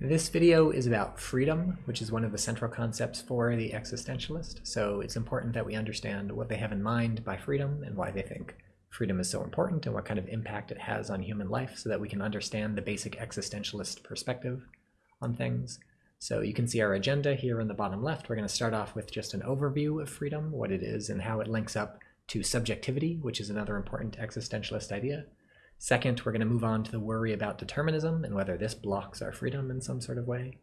This video is about freedom, which is one of the central concepts for the existentialist. So it's important that we understand what they have in mind by freedom and why they think freedom is so important and what kind of impact it has on human life so that we can understand the basic existentialist perspective on things. So you can see our agenda here in the bottom left. We're going to start off with just an overview of freedom, what it is and how it links up to subjectivity, which is another important existentialist idea. Second, we're going to move on to the worry about determinism and whether this blocks our freedom in some sort of way.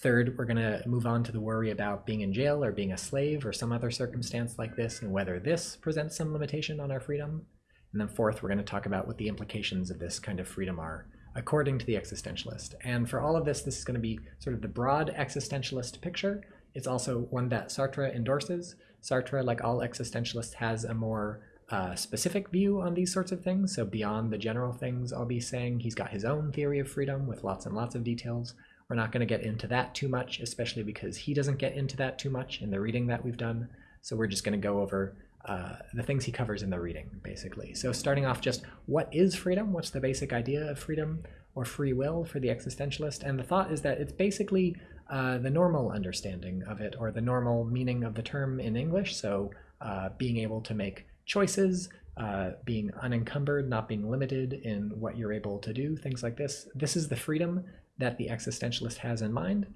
Third, we're going to move on to the worry about being in jail or being a slave or some other circumstance like this and whether this presents some limitation on our freedom. And then fourth, we're going to talk about what the implications of this kind of freedom are according to the existentialist. And for all of this, this is going to be sort of the broad existentialist picture. It's also one that Sartre endorses. Sartre, like all existentialists, has a more uh, specific view on these sorts of things. So beyond the general things I'll be saying, he's got his own theory of freedom with lots and lots of details. We're not going to get into that too much, especially because he doesn't get into that too much in the reading that we've done. So we're just going to go over uh, the things he covers in the reading, basically. So starting off just what is freedom? What's the basic idea of freedom or free will for the existentialist? And the thought is that it's basically uh, the normal understanding of it or the normal meaning of the term in English. So uh, being able to make choices, uh, being unencumbered, not being limited in what you're able to do, things like this. This is the freedom that the existentialist has in mind.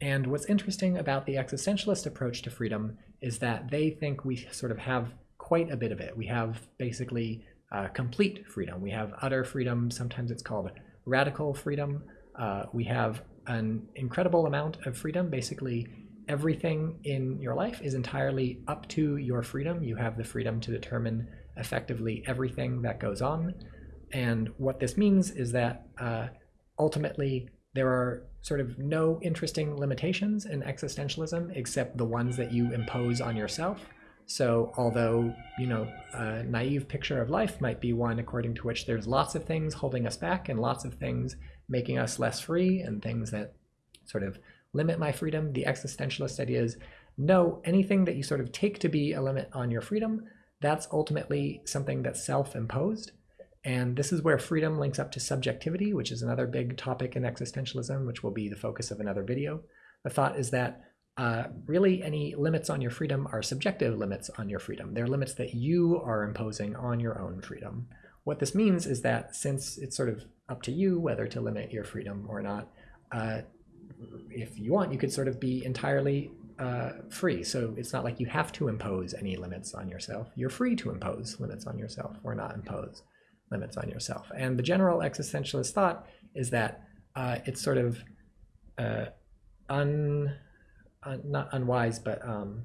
And what's interesting about the existentialist approach to freedom is that they think we sort of have quite a bit of it. We have basically uh, complete freedom. We have utter freedom. Sometimes it's called radical freedom. Uh, we have an incredible amount of freedom. Basically, everything in your life is entirely up to your freedom. You have the freedom to determine effectively everything that goes on. And what this means is that uh, ultimately there are sort of no interesting limitations in existentialism except the ones that you impose on yourself. So although, you know, a naive picture of life might be one according to which there's lots of things holding us back and lots of things making us less free and things that sort of limit my freedom. The existentialist idea is no, anything that you sort of take to be a limit on your freedom, that's ultimately something that's self-imposed. And this is where freedom links up to subjectivity, which is another big topic in existentialism, which will be the focus of another video. The thought is that uh, really any limits on your freedom are subjective limits on your freedom. They're limits that you are imposing on your own freedom. What this means is that since it's sort of up to you whether to limit your freedom or not, uh, if you want, you could sort of be entirely uh, free. So it's not like you have to impose any limits on yourself. You're free to impose limits on yourself or not impose limits on yourself. And the general existentialist thought is that uh, it's sort of uh, un, un, not unwise, but um,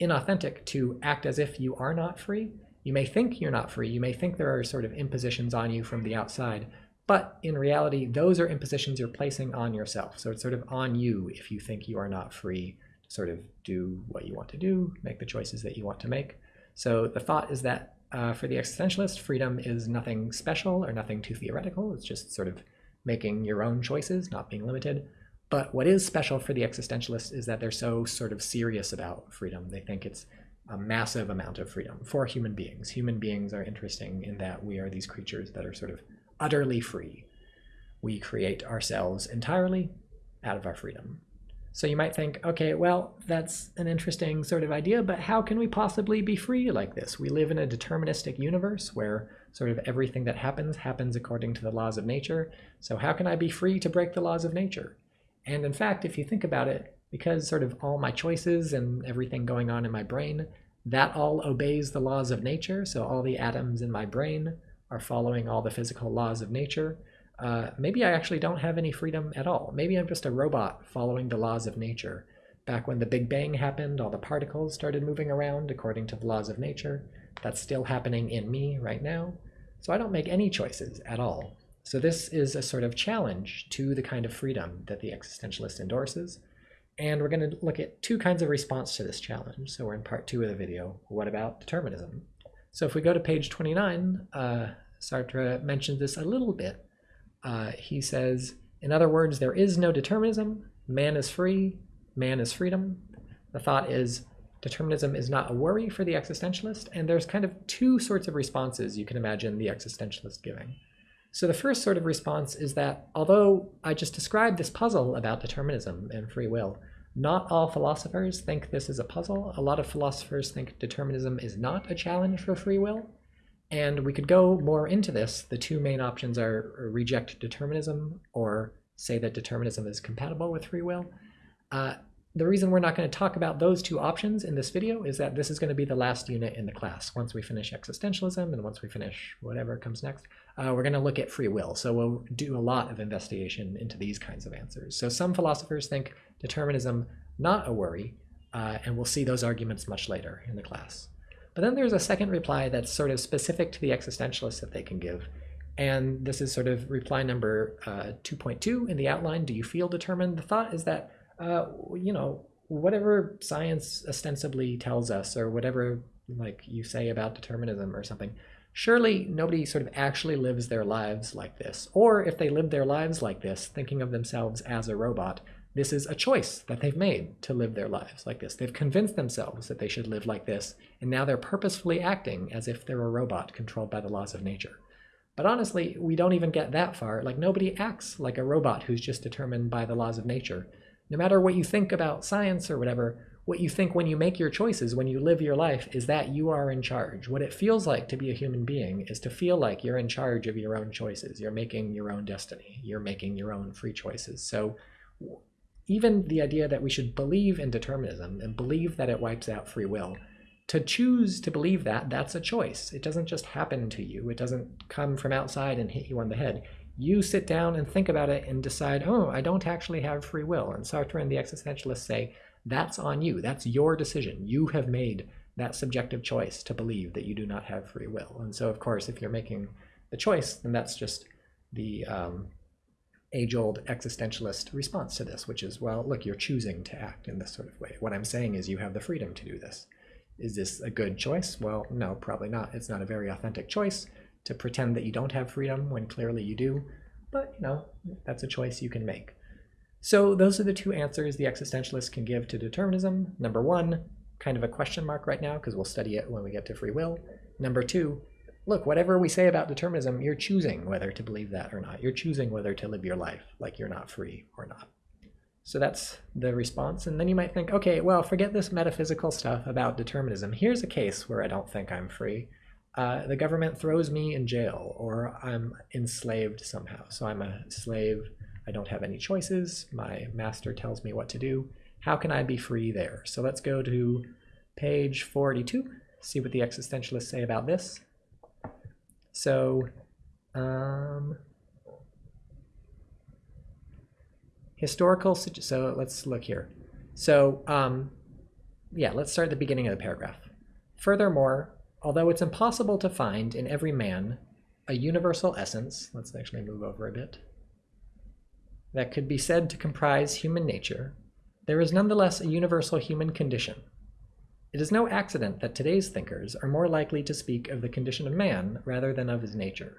inauthentic to act as if you are not free. You may think you're not free. You may think there are sort of impositions on you from the outside, but in reality, those are impositions you're placing on yourself. So it's sort of on you if you think you are not free to sort of do what you want to do, make the choices that you want to make. So the thought is that uh, for the existentialist, freedom is nothing special or nothing too theoretical. It's just sort of making your own choices, not being limited. But what is special for the existentialist is that they're so sort of serious about freedom. They think it's a massive amount of freedom for human beings. Human beings are interesting in that we are these creatures that are sort of utterly free. We create ourselves entirely out of our freedom. So you might think, okay, well, that's an interesting sort of idea, but how can we possibly be free like this? We live in a deterministic universe where sort of everything that happens happens according to the laws of nature. So how can I be free to break the laws of nature? And in fact, if you think about it, because sort of all my choices and everything going on in my brain, that all obeys the laws of nature. So all the atoms in my brain are following all the physical laws of nature, uh, maybe I actually don't have any freedom at all. Maybe I'm just a robot following the laws of nature. Back when the Big Bang happened, all the particles started moving around according to the laws of nature. That's still happening in me right now. So I don't make any choices at all. So this is a sort of challenge to the kind of freedom that the existentialist endorses. And we're going to look at two kinds of response to this challenge. So we're in part two of the video. What about determinism? So if we go to page 29, uh, Sartre mentions this a little bit. Uh, he says, in other words, there is no determinism. Man is free. Man is freedom. The thought is determinism is not a worry for the existentialist. And there's kind of two sorts of responses you can imagine the existentialist giving. So the first sort of response is that although I just described this puzzle about determinism and free will, not all philosophers think this is a puzzle. A lot of philosophers think determinism is not a challenge for free will. And we could go more into this. The two main options are reject determinism or say that determinism is compatible with free will. Uh, the reason we're not going to talk about those two options in this video is that this is going to be the last unit in the class. Once we finish existentialism and once we finish whatever comes next, uh, we're going to look at free will. So we'll do a lot of investigation into these kinds of answers. So some philosophers think determinism not a worry, uh, and we'll see those arguments much later in the class. But then there's a second reply that's sort of specific to the existentialists that they can give. And this is sort of reply number uh, 2.2 in the outline. Do you feel determined? The thought is that uh, you know, whatever science ostensibly tells us or whatever like you say about determinism or something, surely nobody sort of actually lives their lives like this. Or if they live their lives like this, thinking of themselves as a robot, this is a choice that they've made to live their lives like this. They've convinced themselves that they should live like this, and now they're purposefully acting as if they're a robot controlled by the laws of nature. But honestly, we don't even get that far. Like nobody acts like a robot who's just determined by the laws of nature no matter what you think about science or whatever, what you think when you make your choices, when you live your life, is that you are in charge. What it feels like to be a human being is to feel like you're in charge of your own choices. You're making your own destiny. You're making your own free choices. So even the idea that we should believe in determinism and believe that it wipes out free will, to choose to believe that, that's a choice. It doesn't just happen to you. It doesn't come from outside and hit you on the head you sit down and think about it and decide, oh, I don't actually have free will. And Sartre and the existentialists say, that's on you. That's your decision. You have made that subjective choice to believe that you do not have free will. And so, of course, if you're making the choice, then that's just the um, age-old existentialist response to this, which is, well, look, you're choosing to act in this sort of way. What I'm saying is you have the freedom to do this. Is this a good choice? Well, no, probably not. It's not a very authentic choice to pretend that you don't have freedom when clearly you do. But, you know, that's a choice you can make. So those are the two answers the existentialist can give to determinism. Number one, kind of a question mark right now because we'll study it when we get to free will. Number two, look, whatever we say about determinism, you're choosing whether to believe that or not. You're choosing whether to live your life like you're not free or not. So that's the response. And then you might think, okay, well, forget this metaphysical stuff about determinism. Here's a case where I don't think I'm free uh, the government throws me in jail or I'm enslaved somehow. So I'm a slave. I don't have any choices. My master tells me what to do. How can I be free there? So let's go to page 42, see what the existentialists say about this. So, um, historical, so let's look here. So, um, yeah, let's start at the beginning of the paragraph. Furthermore, Although it's impossible to find in every man a universal essence, let's actually move over a bit, that could be said to comprise human nature, there is nonetheless a universal human condition. It is no accident that today's thinkers are more likely to speak of the condition of man rather than of his nature.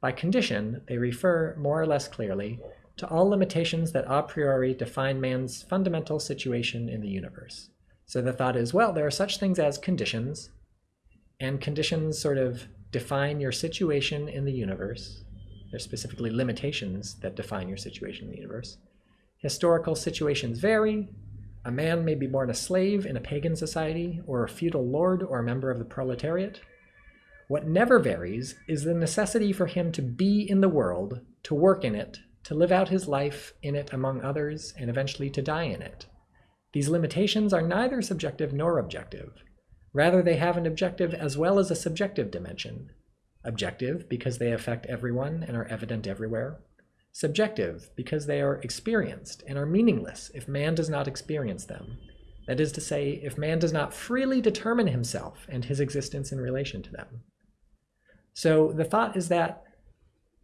By condition, they refer, more or less clearly, to all limitations that a priori define man's fundamental situation in the universe. So the thought is, well, there are such things as conditions, and conditions sort of define your situation in the universe. There's specifically limitations that define your situation in the universe. Historical situations vary. A man may be born a slave in a pagan society, or a feudal lord, or a member of the proletariat. What never varies is the necessity for him to be in the world, to work in it, to live out his life in it among others, and eventually to die in it. These limitations are neither subjective nor objective. Rather, they have an objective as well as a subjective dimension. Objective, because they affect everyone and are evident everywhere. Subjective, because they are experienced and are meaningless if man does not experience them. That is to say, if man does not freely determine himself and his existence in relation to them. So the thought is that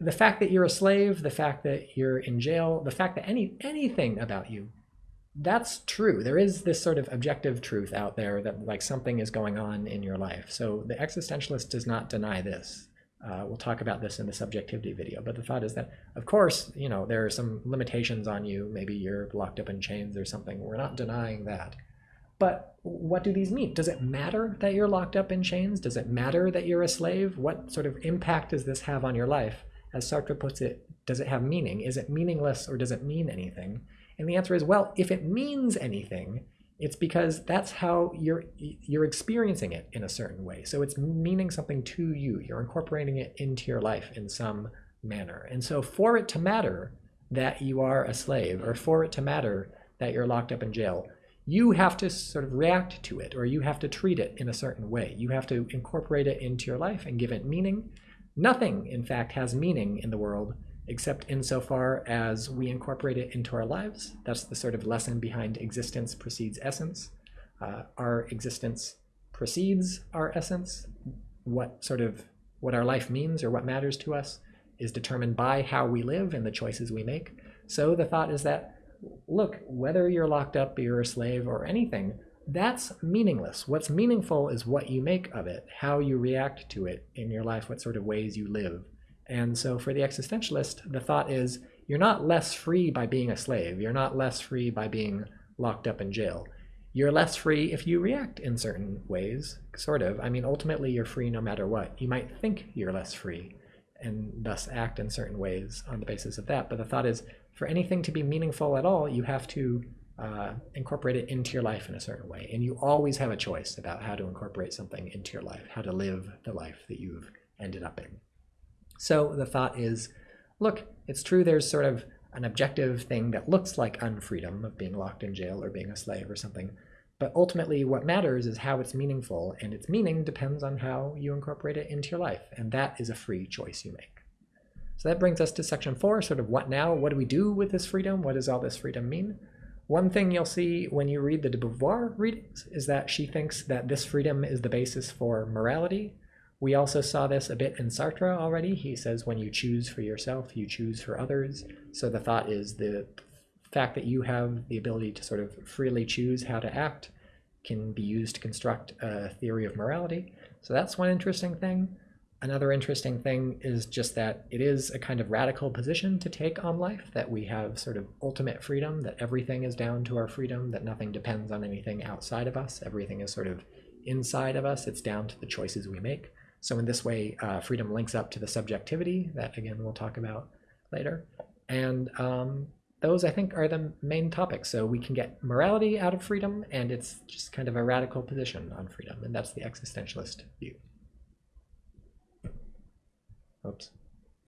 the fact that you're a slave, the fact that you're in jail, the fact that any anything about you that's true. There is this sort of objective truth out there that like something is going on in your life. So the existentialist does not deny this. Uh, we'll talk about this in the subjectivity video, but the thought is that, of course, you know, there are some limitations on you. Maybe you're locked up in chains or something. We're not denying that. But what do these mean? Does it matter that you're locked up in chains? Does it matter that you're a slave? What sort of impact does this have on your life as Sartre puts it, does it have meaning? Is it meaningless or does it mean anything? And the answer is, well, if it means anything, it's because that's how you're you're experiencing it in a certain way. So it's meaning something to you. You're incorporating it into your life in some manner. And so for it to matter that you are a slave or for it to matter that you're locked up in jail, you have to sort of react to it or you have to treat it in a certain way. You have to incorporate it into your life and give it meaning. Nothing, in fact, has meaning in the world except insofar as we incorporate it into our lives. That's the sort of lesson behind existence precedes essence. Uh, our existence precedes our essence. What sort of what our life means or what matters to us is determined by how we live and the choices we make. So the thought is that, look, whether you're locked up, you're a slave, or anything, that's meaningless. What's meaningful is what you make of it, how you react to it in your life, what sort of ways you live. And so for the existentialist, the thought is you're not less free by being a slave. You're not less free by being locked up in jail. You're less free if you react in certain ways, sort of. I mean, ultimately, you're free no matter what. You might think you're less free and thus act in certain ways on the basis of that. But the thought is for anything to be meaningful at all, you have to uh, incorporate it into your life in a certain way. And you always have a choice about how to incorporate something into your life, how to live the life that you've ended up in. So the thought is, look, it's true there's sort of an objective thing that looks like unfreedom of being locked in jail or being a slave or something. But ultimately, what matters is how it's meaningful, and its meaning depends on how you incorporate it into your life, and that is a free choice you make. So that brings us to section four, sort of what now? What do we do with this freedom? What does all this freedom mean? One thing you'll see when you read the de Beauvoir readings is that she thinks that this freedom is the basis for morality, we also saw this a bit in Sartre already. He says when you choose for yourself, you choose for others. So the thought is the fact that you have the ability to sort of freely choose how to act can be used to construct a theory of morality. So that's one interesting thing. Another interesting thing is just that it is a kind of radical position to take on life, that we have sort of ultimate freedom, that everything is down to our freedom, that nothing depends on anything outside of us. Everything is sort of inside of us. It's down to the choices we make. So in this way, uh, freedom links up to the subjectivity that, again, we'll talk about later. And um, those, I think, are the main topics. So we can get morality out of freedom, and it's just kind of a radical position on freedom. And that's the existentialist view. Oops.